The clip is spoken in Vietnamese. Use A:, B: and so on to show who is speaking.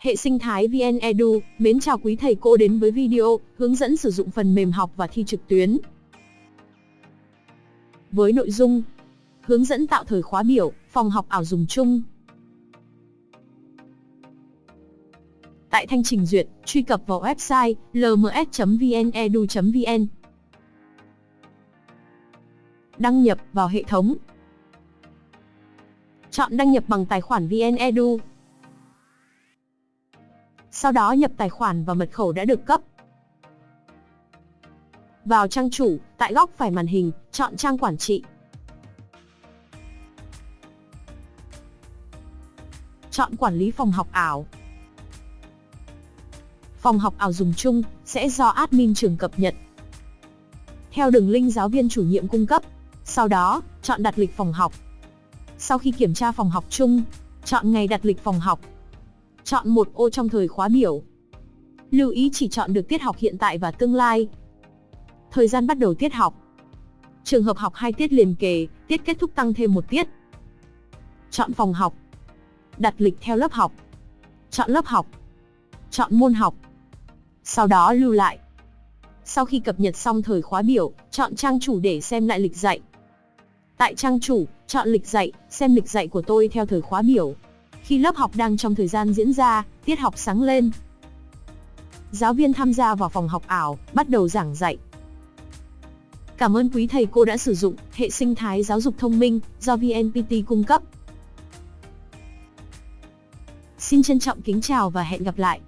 A: Hệ sinh thái VN Edu, mến chào quý thầy cô đến với video hướng dẫn sử dụng phần mềm học và thi trực tuyến. Với nội dung Hướng dẫn tạo thời khóa biểu, phòng học ảo dùng chung. Tại thanh trình duyệt, truy cập vào website lms.vnedu.vn. Đăng nhập vào hệ thống. Chọn đăng nhập bằng tài khoản VNEdu. Sau đó nhập tài khoản và mật khẩu đã được cấp. Vào trang chủ, tại góc phải màn hình, chọn trang quản trị. Chọn quản lý phòng học ảo. Phòng học ảo dùng chung sẽ do admin trường cập nhật. Theo đường link giáo viên chủ nhiệm cung cấp. Sau đó, chọn đặt lịch phòng học. Sau khi kiểm tra phòng học chung, chọn ngày đặt lịch phòng học. Chọn một ô trong thời khóa biểu. Lưu ý chỉ chọn được tiết học hiện tại và tương lai. Thời gian bắt đầu tiết học. Trường hợp học hai tiết liền kề, tiết kết thúc tăng thêm một tiết. Chọn phòng học. Đặt lịch theo lớp học. Chọn lớp học. Chọn môn học. Sau đó lưu lại. Sau khi cập nhật xong thời khóa biểu, chọn trang chủ để xem lại lịch dạy. Tại trang chủ, chọn lịch dạy, xem lịch dạy của tôi theo thời khóa biểu. Khi lớp học đang trong thời gian diễn ra, tiết học sáng lên. Giáo viên tham gia vào phòng học ảo, bắt đầu giảng dạy. Cảm ơn quý thầy cô đã sử dụng hệ sinh thái giáo dục thông minh do VNPT cung cấp. Xin trân trọng kính chào và hẹn gặp lại.